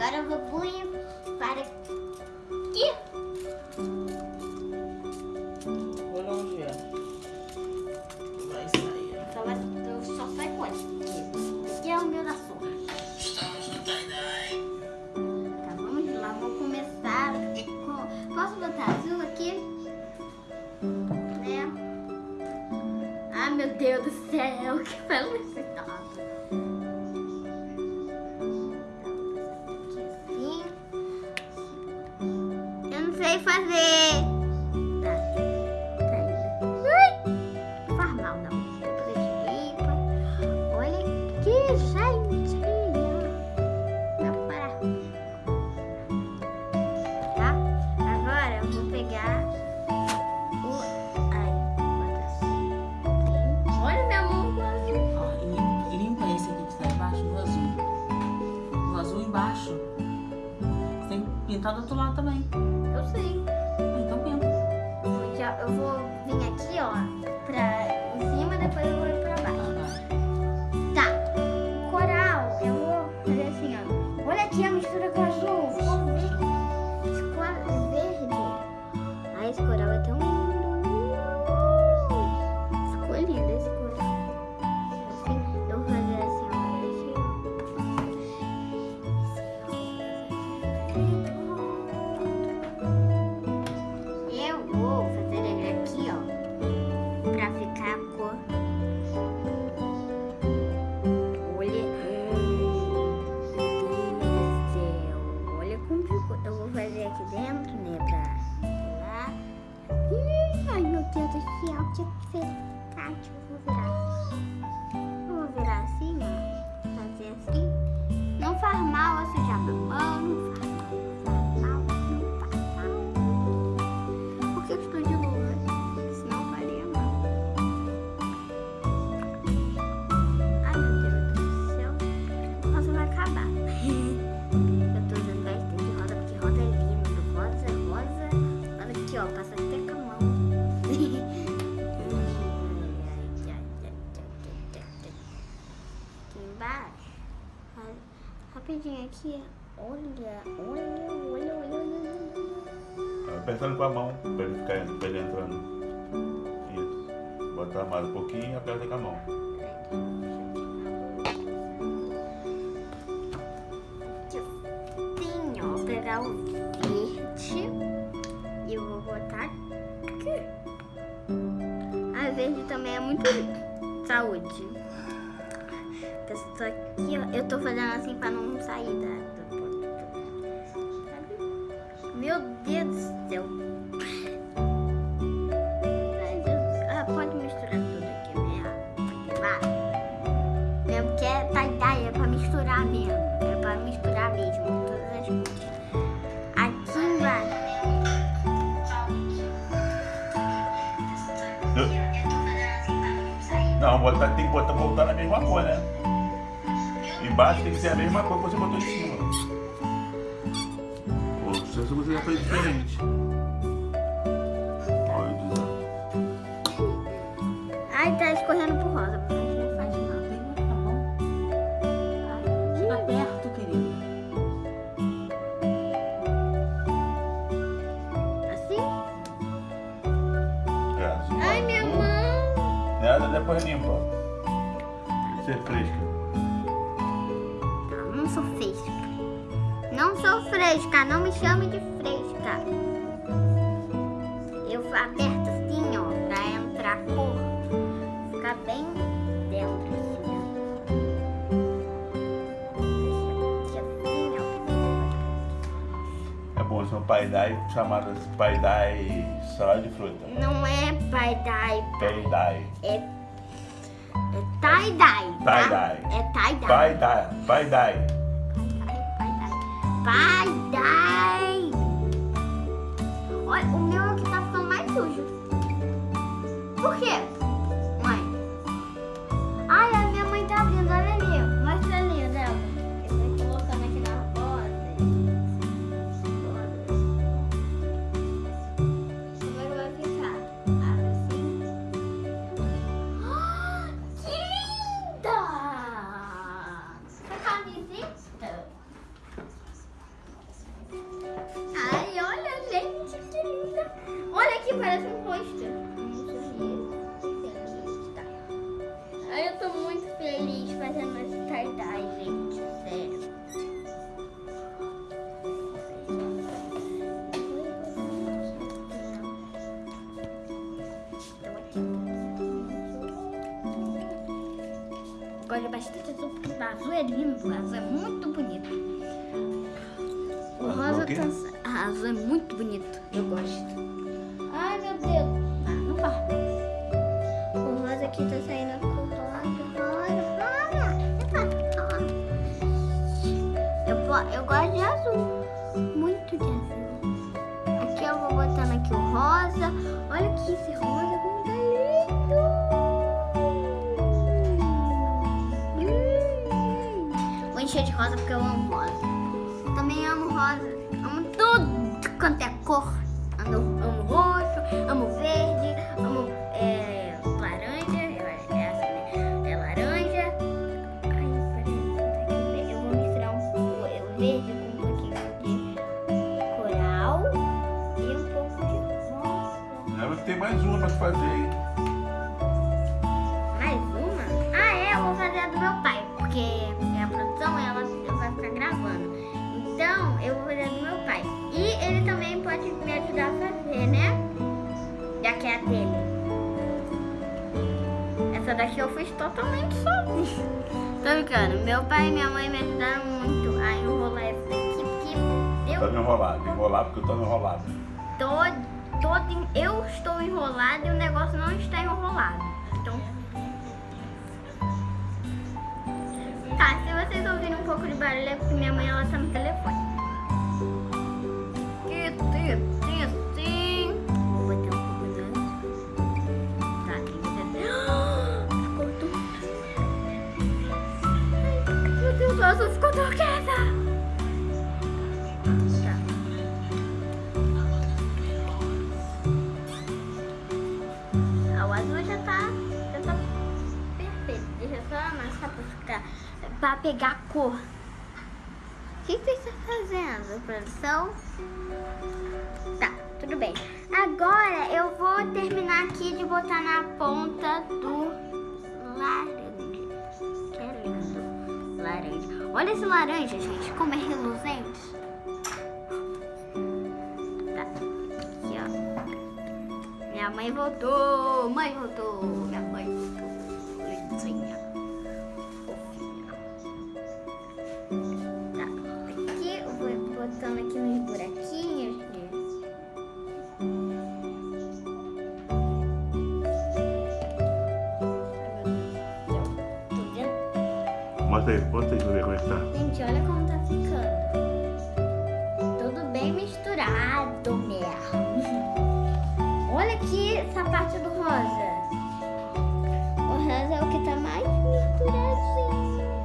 Agora eu vou bulir para aqui. Olha onde é. Vai sair. Só, vai, eu só sai com esse. Aqui é o meu da sombra. Estamos no tie-dye. Tá, vamos lá. Vou começar com... Posso botar azul aqui? Né? Ah, meu Deus do céu. Que felicidade. Aqui Rapidinho aqui. Olha, olha, olha, olha, olha. Apertando com a mão, pra ele ficar pra ele entrando. Isso. Botar mais um pouquinho e aperta com a mão. Assim, ó. Vou pegar o verde e eu vou botar aqui. A verde também é muito saúde. Essa aqui, ó, eu tô fazendo assim pra não sair da, Embaixo tem que ser a mesma cor que você botou em cima. Ou se você já fez diferente. Olha o desastre. Ai, tá escorrendo pro rosa. Não faz mal. Tá bom? Ai, Chega perto, querido. Assim? É, assim, Ai, minha mão. Nada, depois limpa. Ser fresca. Sou fresca. Não me chame de fresca. Eu aperto assim, ó, pra entrar a cor. Ficar bem dentro, assim, ó. Assim. É bom, são pai-dai chamadas pai-dai salada de fruta. Não é tie-dye, Pai-dai. é, é tie-dye, tá? Tie-dye. É tie-dye. Pai-dai. Pai-dye. Olha, o meu aqui tá ficando mais sujo. Por quê? Porque o azul é lindo, o azul é muito bonito. O Azul rosa tá... Ah, azul é muito bonito, eu gosto. Ai, meu Deus. Ah, não fala. O rosa aqui tá saindo rosa. Eu, eu gosto de azul, muito de azul. Aqui eu vou botando aqui o rosa. Olha aqui esse rosa, tá encher de rosa porque eu amo rosa. Também amo rosa. Amo tudo quanto é cor. Amo, amo roxo, amo verde, amo é, laranja. É essa, né? É laranja. Ai, eu vou misturar um pouco o verde com um pouquinho de coral e um pouco de rosa. É, tem mais uma pra fazer, hein? Pai e minha mãe me ajudaram muito a enrolar essa daqui, porque eu Tá enrolado. Enrolar porque eu tô enrolado. todo, todo en- eu estou enrolada e o negócio não está enrolado. Então. Tá, se vocês ouvirem um pouco de barulho é porque minha mãe ela tá no telefone. Isso, isso, eu só amassar pra pegar cor. O que, que você está fazendo, produção? Tá, tudo bem. Agora eu vou terminar aqui de botar na ponta do laranja. Olha esse laranja, gente, como é reluzente. Tá. Aqui, ó. Minha mãe voltou, mãe voltou, minha mãe mesmo. Olha aqui essa parte do rosa. O rosa é o que tá mais misturadinho.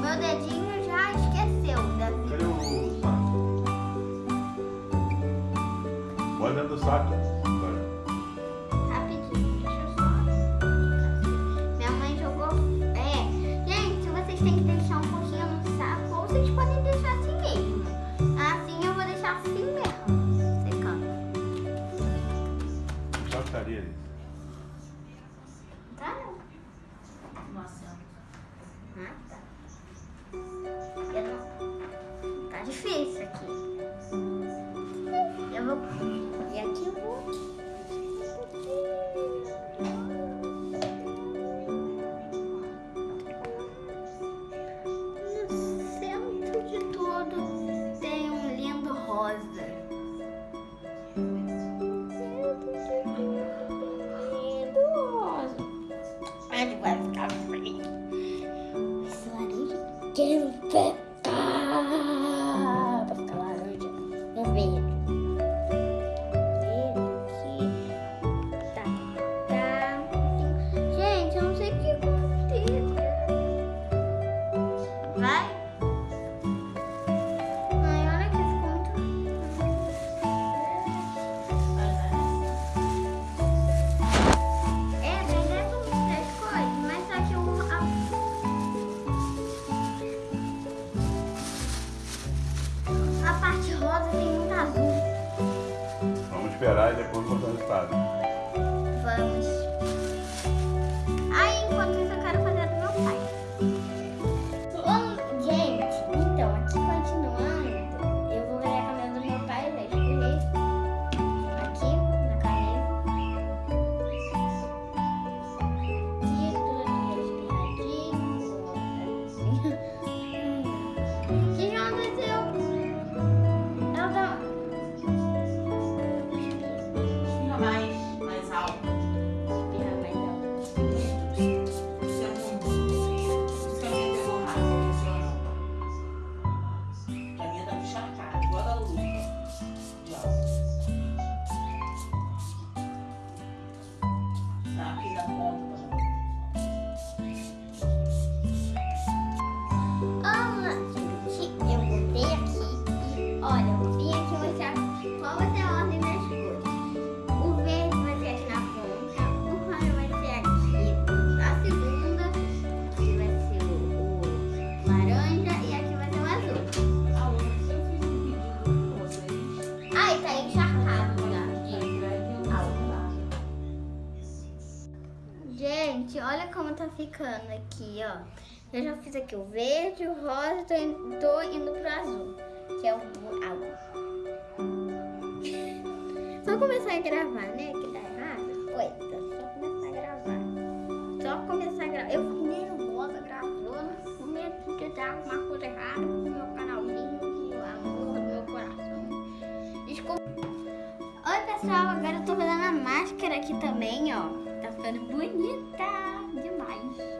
Meu dedinho já esqueceu da vida. Cadê o saco? Dentro do saco. and. brincando aqui, ó. Eu já fiz aqui o verde, o rosa, tô indo, tô indo pro azul, que é o água. Só começar a gravar, né? Que dá errado. Oi, só começar a gravar. Só começar a gravar. Eu fiquei nervosa gravando, o medo de dar alguma coisa errada pro meu canalzinho, que o amor do meu coração. Desculpa. Oi, pessoal, agora eu tô fazendo a máscara aqui também, ó. Tá ficando bonita. 哎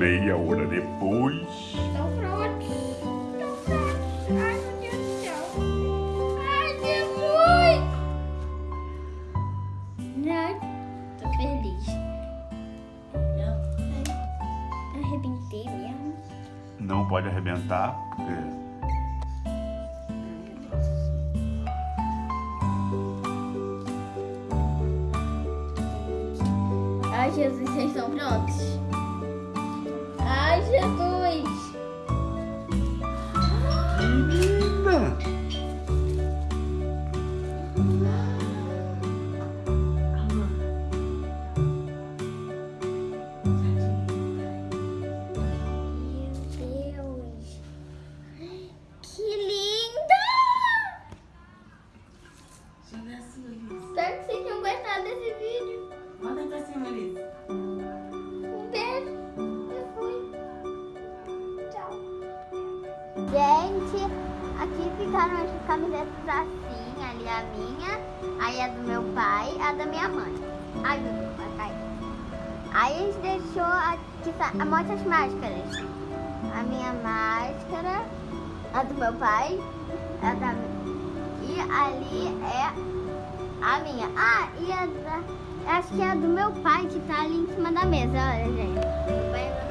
meia hora depois, Gente, aqui ficaram as camisetas assim, ali a minha, aí a do meu pai, a da minha mãe. Ai, meu Deus, vai. Aí a gente deixou aqui, mostra as máscaras. A minha máscara, a do meu pai, a da e ali é a minha. Ah, e a da, acho que é a do meu pai que tá ali em cima da mesa, olha, gente.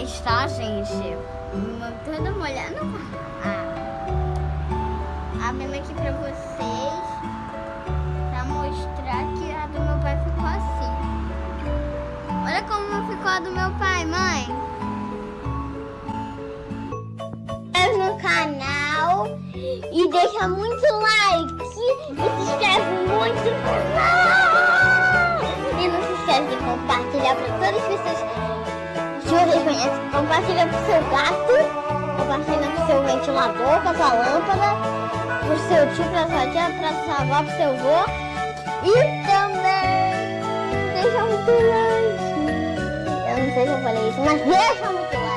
Pra vocês, tá, gente? Uma- Toda molhada. Ah. Abrindo aqui pra vocês. Pra mostrar que a do meu pai ficou assim. Olha como ficou a do meu pai, mãe. É no canal e deixa muito like e se inscreve muito no canal. E não se esquece de compartilhar para todas as pessoas conhecem. Compartilha pro seu gato, compartilha pro seu ventilador, pra sua lâmpada, pro seu tio, pra sua tia, pra sua avó, pro seu avô. E também deixa muito like. Eu não sei se eu falei isso, mas deixa muito like.